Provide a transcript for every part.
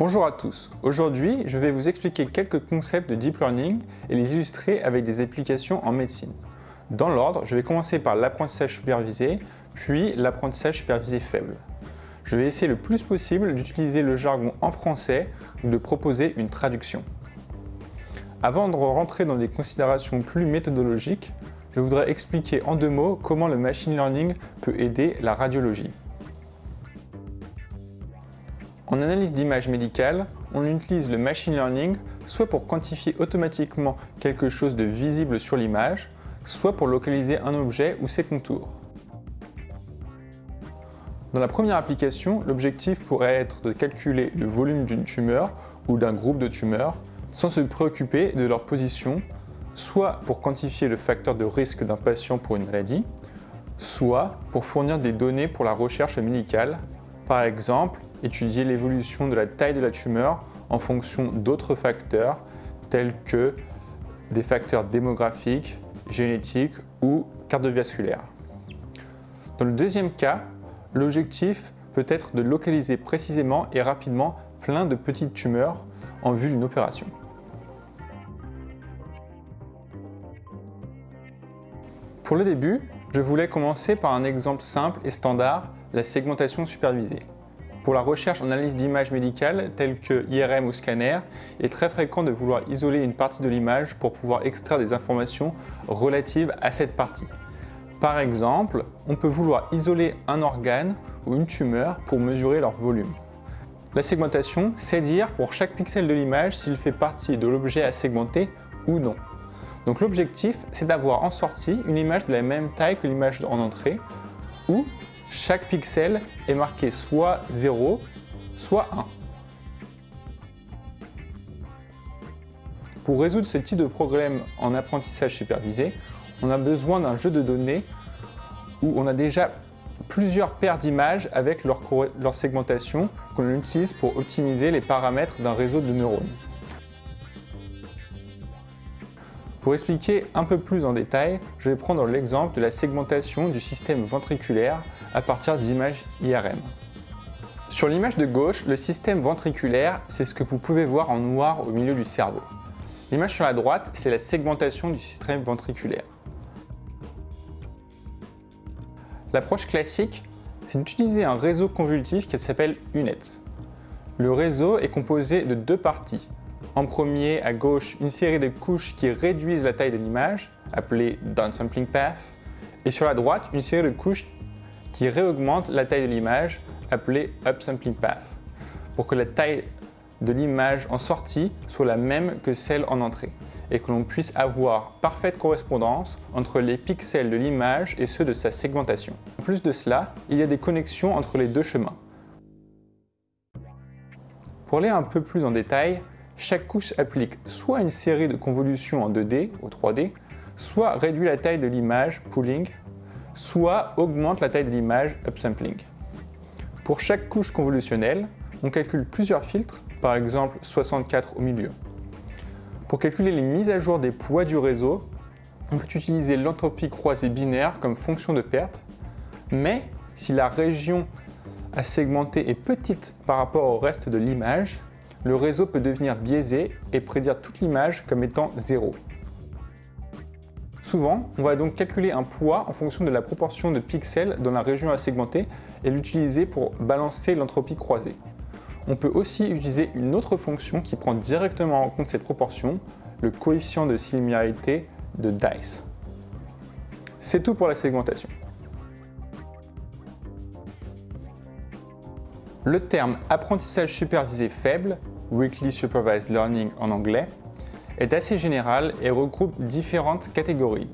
Bonjour à tous. Aujourd'hui, je vais vous expliquer quelques concepts de Deep Learning et les illustrer avec des applications en médecine. Dans l'ordre, je vais commencer par l'apprentissage supervisé, puis l'apprentissage supervisé faible. Je vais essayer le plus possible d'utiliser le jargon en français ou de proposer une traduction. Avant de rentrer dans des considérations plus méthodologiques, je voudrais expliquer en deux mots comment le machine learning peut aider la radiologie. En analyse d'images médicales, on utilise le machine learning soit pour quantifier automatiquement quelque chose de visible sur l'image, soit pour localiser un objet ou ses contours. Dans la première application, l'objectif pourrait être de calculer le volume d'une tumeur ou d'un groupe de tumeurs sans se préoccuper de leur position, soit pour quantifier le facteur de risque d'un patient pour une maladie, soit pour fournir des données pour la recherche médicale par exemple, étudier l'évolution de la taille de la tumeur en fonction d'autres facteurs tels que des facteurs démographiques, génétiques ou cardiovasculaires. Dans le deuxième cas, l'objectif peut être de localiser précisément et rapidement plein de petites tumeurs en vue d'une opération. Pour le début, je voulais commencer par un exemple simple et standard la segmentation supervisée. Pour la recherche en analyse d'images médicales telles que IRM ou scanner, il est très fréquent de vouloir isoler une partie de l'image pour pouvoir extraire des informations relatives à cette partie. Par exemple, on peut vouloir isoler un organe ou une tumeur pour mesurer leur volume. La segmentation, c'est dire pour chaque pixel de l'image s'il fait partie de l'objet à segmenter ou non. Donc l'objectif, c'est d'avoir en sortie une image de la même taille que l'image en entrée, ou chaque pixel est marqué soit 0, soit 1. Pour résoudre ce type de problème en apprentissage supervisé, on a besoin d'un jeu de données où on a déjà plusieurs paires d'images avec leur, leur segmentation qu'on utilise pour optimiser les paramètres d'un réseau de neurones. Pour expliquer un peu plus en détail, je vais prendre l'exemple de la segmentation du système ventriculaire à partir d'images IRM. Sur l'image de gauche, le système ventriculaire, c'est ce que vous pouvez voir en noir au milieu du cerveau. L'image sur la droite, c'est la segmentation du système ventriculaire. L'approche classique, c'est d'utiliser un réseau convolutif qui s'appelle UNET. Le réseau est composé de deux parties, en premier, à gauche, une série de couches qui réduisent la taille de l'image, appelée downsampling path, et sur la droite, une série de couches qui réaugmentent la taille de l'image, appelée upsampling path, pour que la taille de l'image en sortie soit la même que celle en entrée et que l'on puisse avoir parfaite correspondance entre les pixels de l'image et ceux de sa segmentation. En plus de cela, il y a des connexions entre les deux chemins. Pour aller un peu plus en détail, chaque couche applique soit une série de convolutions en 2D ou 3D, soit réduit la taille de l'image, pooling, soit augmente la taille de l'image, upsampling. Pour chaque couche convolutionnelle, on calcule plusieurs filtres, par exemple 64 au milieu. Pour calculer les mises à jour des poids du réseau, on peut utiliser l'entropie croisée binaire comme fonction de perte, mais si la région à segmenter est petite par rapport au reste de l'image, le réseau peut devenir biaisé et prédire toute l'image comme étant zéro. Souvent, on va donc calculer un poids en fonction de la proportion de pixels dans la région à segmenter et l'utiliser pour balancer l'entropie croisée. On peut aussi utiliser une autre fonction qui prend directement en compte cette proportion, le coefficient de similarité de DICE. C'est tout pour la segmentation. Le terme apprentissage supervisé faible, Weekly Supervised Learning en anglais, est assez général et regroupe différentes catégories.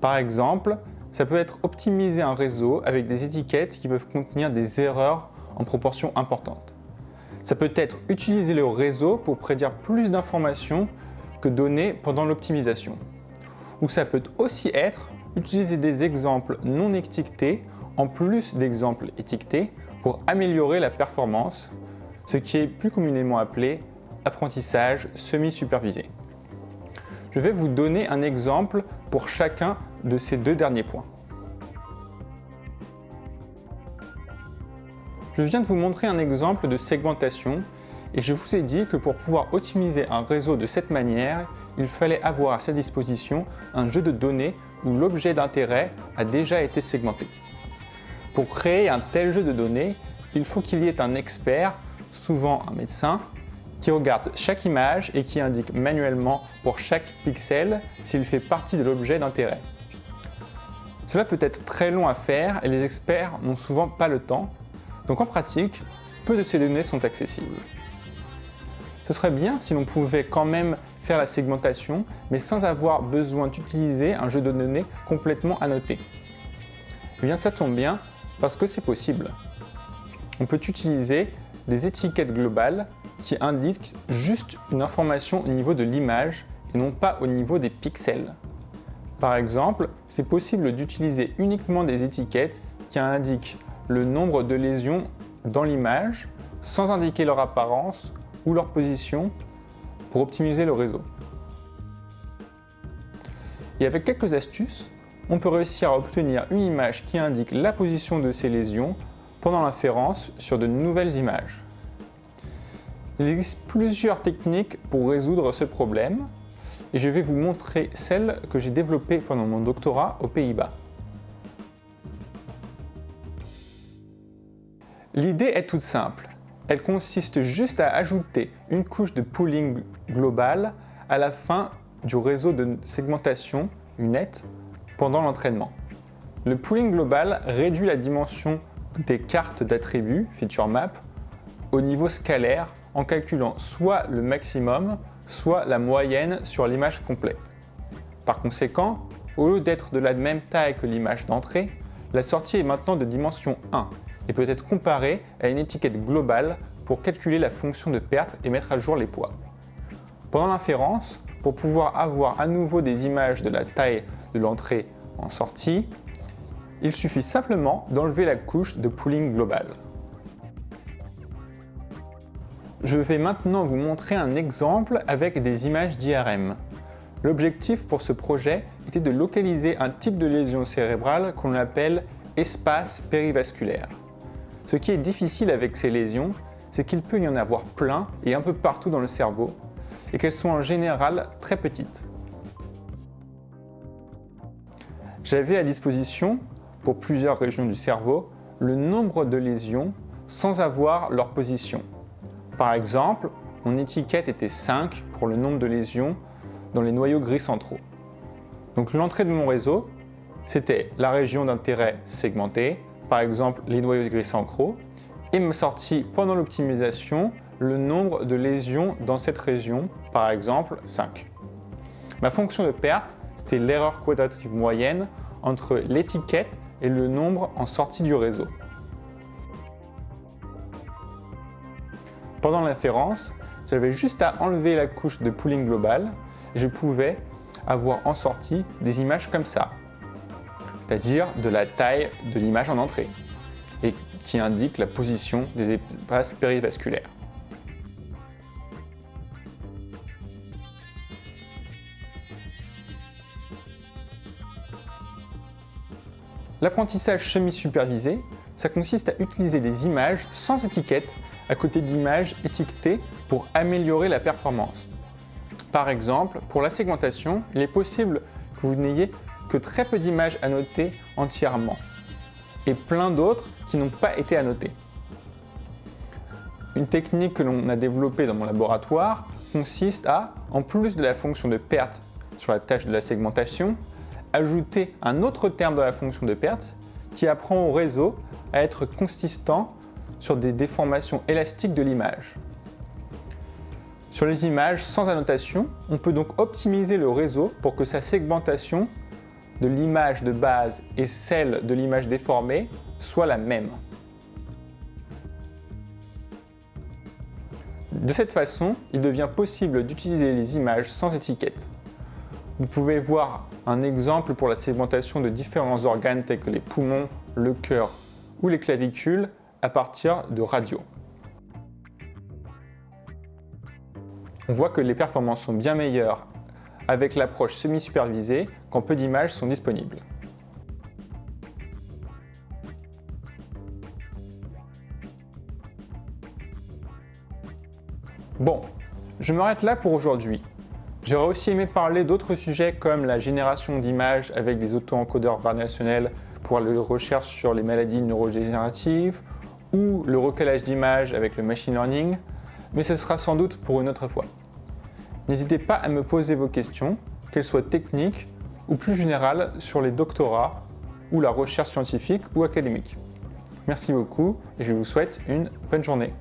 Par exemple, ça peut être optimiser un réseau avec des étiquettes qui peuvent contenir des erreurs en proportion importante. Ça peut être utiliser le réseau pour prédire plus d'informations que données pendant l'optimisation. Ou ça peut aussi être utiliser des exemples non étiquetés en plus d'exemples étiquetés pour améliorer la performance, ce qui est plus communément appelé apprentissage semi-supervisé. Je vais vous donner un exemple pour chacun de ces deux derniers points. Je viens de vous montrer un exemple de segmentation et je vous ai dit que pour pouvoir optimiser un réseau de cette manière, il fallait avoir à sa disposition un jeu de données où l'objet d'intérêt a déjà été segmenté. Pour créer un tel jeu de données, il faut qu'il y ait un expert, souvent un médecin, qui regarde chaque image et qui indique manuellement pour chaque pixel s'il fait partie de l'objet d'intérêt. Cela peut être très long à faire et les experts n'ont souvent pas le temps, donc en pratique, peu de ces données sont accessibles. Ce serait bien si l'on pouvait quand même faire la segmentation, mais sans avoir besoin d'utiliser un jeu de données complètement annoté. Eh bien ça tombe bien, parce que c'est possible. On peut utiliser des étiquettes globales qui indiquent juste une information au niveau de l'image et non pas au niveau des pixels. Par exemple, c'est possible d'utiliser uniquement des étiquettes qui indiquent le nombre de lésions dans l'image sans indiquer leur apparence ou leur position pour optimiser le réseau. Et avec quelques astuces, on peut réussir à obtenir une image qui indique la position de ces lésions pendant l'inférence sur de nouvelles images. Il existe plusieurs techniques pour résoudre ce problème et je vais vous montrer celle que j'ai développée pendant mon doctorat aux Pays-Bas. L'idée est toute simple. Elle consiste juste à ajouter une couche de pooling global à la fin du réseau de segmentation UNET pendant l'entraînement. Le pooling global réduit la dimension des cartes d'attributs, feature map, au niveau scalaire en calculant soit le maximum, soit la moyenne sur l'image complète. Par conséquent, au lieu d'être de la même taille que l'image d'entrée, la sortie est maintenant de dimension 1 et peut être comparée à une étiquette globale pour calculer la fonction de perte et mettre à jour les poids. Pendant l'inférence, pour pouvoir avoir à nouveau des images de la taille de l'entrée en sortie, il suffit simplement d'enlever la couche de pooling global. Je vais maintenant vous montrer un exemple avec des images d'IRM. L'objectif pour ce projet était de localiser un type de lésion cérébrale qu'on appelle espace périvasculaire. Ce qui est difficile avec ces lésions, c'est qu'il peut y en avoir plein et un peu partout dans le cerveau, et qu'elles sont en général très petites. J'avais à disposition, pour plusieurs régions du cerveau, le nombre de lésions sans avoir leur position. Par exemple, mon étiquette était 5 pour le nombre de lésions dans les noyaux gris centraux. Donc l'entrée de mon réseau, c'était la région d'intérêt segmentée, par exemple les noyaux gris centraux, et ma sortie pendant l'optimisation, le nombre de lésions dans cette région, par exemple 5. Ma fonction de perte, c'était l'erreur quadratique moyenne entre l'étiquette et le nombre en sortie du réseau. Pendant l'inférence, j'avais juste à enlever la couche de pooling global et je pouvais avoir en sortie des images comme ça, c'est-à-dire de la taille de l'image en entrée et qui indique la position des espaces périvasculaires. L'apprentissage semi-supervisé, ça consiste à utiliser des images sans étiquette à côté d'images étiquetées pour améliorer la performance. Par exemple, pour la segmentation, il est possible que vous n'ayez que très peu d'images annotées entièrement et plein d'autres qui n'ont pas été annotées. Une technique que l'on a développée dans mon laboratoire consiste à, en plus de la fonction de perte sur la tâche de la segmentation, ajouter un autre terme dans la fonction de perte qui apprend au réseau à être consistant sur des déformations élastiques de l'image. Sur les images sans annotation, on peut donc optimiser le réseau pour que sa segmentation de l'image de base et celle de l'image déformée soit la même. De cette façon, il devient possible d'utiliser les images sans étiquette. Vous pouvez voir un exemple pour la segmentation de différents organes tels que les poumons, le cœur ou les clavicules à partir de radios. On voit que les performances sont bien meilleures avec l'approche semi-supervisée quand peu d'images sont disponibles. Bon, je m'arrête là pour aujourd'hui. J'aurais aussi aimé parler d'autres sujets comme la génération d'images avec des auto-encodeurs variationnels pour la recherche sur les maladies neurodégénératives ou le recalage d'images avec le machine learning, mais ce sera sans doute pour une autre fois. N'hésitez pas à me poser vos questions, qu'elles soient techniques ou plus générales sur les doctorats ou la recherche scientifique ou académique. Merci beaucoup et je vous souhaite une bonne journée.